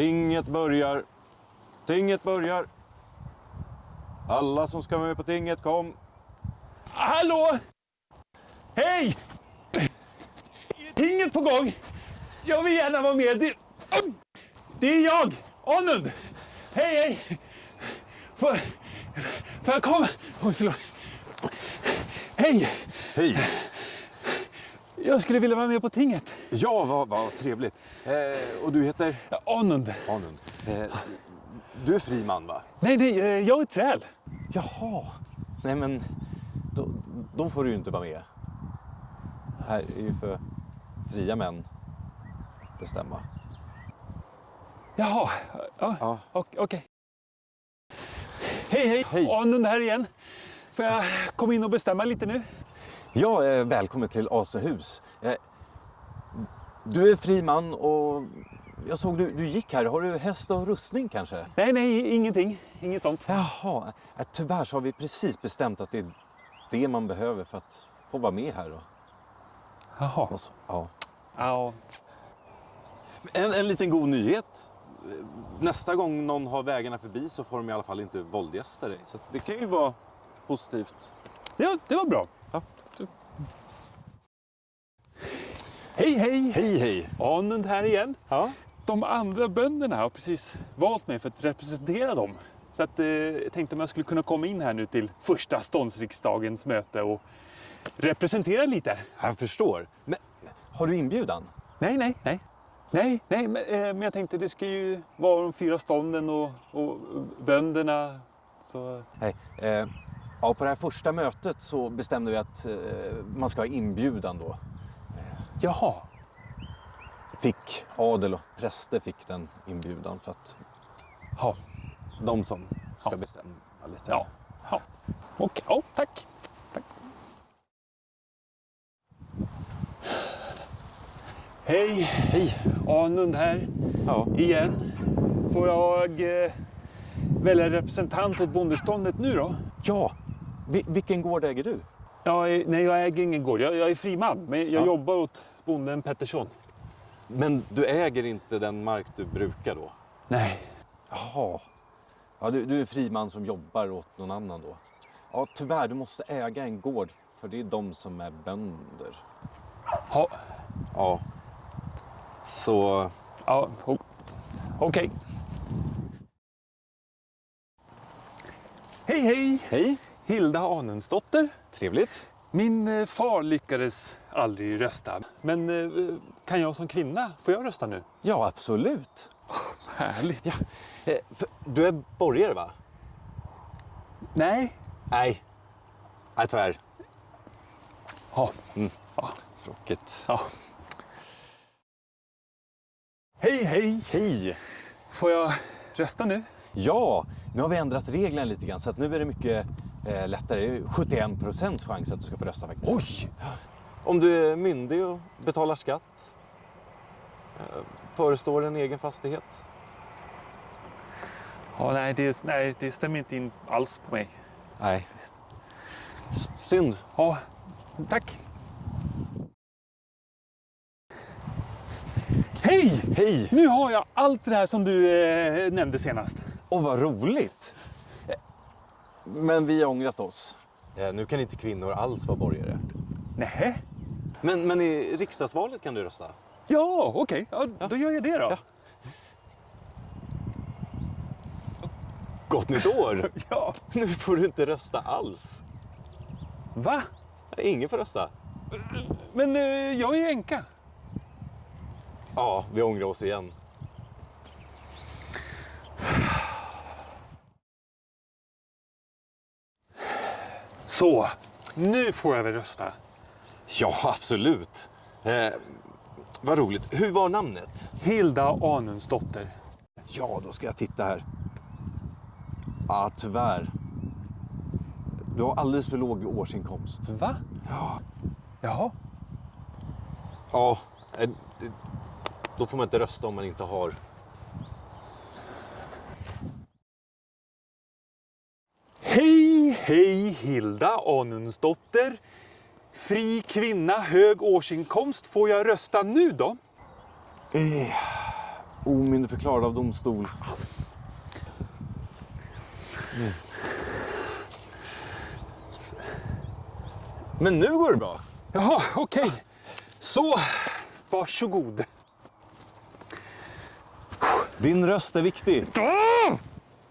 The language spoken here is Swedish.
Tinget börjar. Tinget börjar. Alla som ska med på tinget, kom. Hallå! Hej! Tinget på gång. Jag vill gärna vara med. Det, det är jag, Anund. Hej, hej. Får, får jag komma? Oj, förlåt. Hej! Hej! Jag skulle vilja vara med på tinget. Ja, vad, vad trevligt. Eh, och du heter? Ja, Anund. Anund. Eh, du är fri man, va? Nej, nej, eh, jag är träl. Jaha. Nej, men då, då får du ju inte vara med. Här är ju för fria män bestämma. Jaha, ja, Ja. ok- okej. Hej, hej, Hej. Anund här igen. Får jag komma in och bestämma lite nu? Ja, eh, välkommen till Asehus. Eh, du är fri man och jag såg du, du gick här. Har du häst och rustning kanske? Nej, nej, ingenting. Inget sånt. Jaha, eh, tyvärr så har vi precis bestämt att det är det man behöver för att få vara med här. Då. Jaha. Och så- Ja. Ja, En, en liten god nyhet. Nästa gång någon har vägarna förbi så får de i alla fall inte våldgästa dig. Så det kan ju vara positivt. ja det var bra. Ja. Hej, hej! Hej, hej! Anund här igen. Ja. De andra bönderna har precis valt mig för att representera dem. Så att, eh, jag tänkte om jag skulle kunna komma in här nu till första ståndsriksdagens möte och representera lite. Jag förstår. Men har du inbjudan? Nej, nej, nej. Nej, nej, men, eh, men jag tänkte det ska ju vara de fyra stånden och, och bönderna. Så, Nej. Eh, ja, på det här första mötet så bestämde vi att eh, man ska ha inbjudan då. Jaha, Fick adel och präster fick den inbjudan för att ja, de som ska Ja. bestämma lite. ja, ja. Okej, ja, tack. tack. Hej, Hej! Anund här. Ja. igen. Får jag eh, välja representant åt bondeståndet nu då? ja. Vi, vilken gård äger du? Jag är, nej, jag äger ingen gård. Jag, jag är fri man, men jag Ja. jobbar åt bonden Pettersson. Men du äger inte den mark du brukar då? Nej. Jaha. Ja, du, du är fri man som jobbar åt någon annan då? Ja, tyvärr, du måste äga en gård för det är de som är bönder. Ha, Ja. Så... ja, okej. Hej, hej! Hej! Hilda Anensdotter. Trevligt. Min eh, far lyckades aldrig rösta. Men eh, kan jag som kvinna, får jag rösta nu? Ja, absolut. Härligt. Ja. Eh, du är borgare, va? Nej. Nej. Nej, tyvärr. Ja. Tråkigt. ja. Hej, hej! Hej! Får jag rösta nu? Ja, nu har vi ändrat reglerna lite grann så att nu är det mycket eh, lättare. Det är 71 procents chans att du ska få rösta faktiskt. Oj! Om du är myndig och betalar skatt. Eh, förestår en egen fastighet. Ja, nej, det, nej, det stämmer inte in alls på mig. Nej. S- synd. Ja, tack. Hej! Hej! Nu har jag allt det här som du eh, nämnde senast. Och vad roligt! Men vi har ångrat oss. Eh, nu kan inte kvinnor alls vara borgare. Nej. Men, men i riksdagsvalet kan du rösta. Ja, okej. Ja, då gör jag det då. Ja. Gott nytt år! Ja. Nu får du inte rösta alls. Va? Ingen får rösta. Men eh, jag är änka. Ja, vi ångrar oss igen. Så, nu får jag väl rösta. Ja, absolut. Eh, vad roligt. Hur var namnet? Hilda Anundsdotter. Ja, då ska jag titta här. Ja, tyvärr. Du har alldeles för låg årsinkomst. Va? Ja. Jaha. Ja, eh, då får man inte rösta om man inte har... Hej, Hilda Anundsdotter. Fri kvinna, hög årsinkomst. Får jag rösta nu då? Eh, omyndigförklarad av domstol. Mm. Men nu går det bra. Jaha, okej. Så, varsågod. Din röst är viktig. Ah!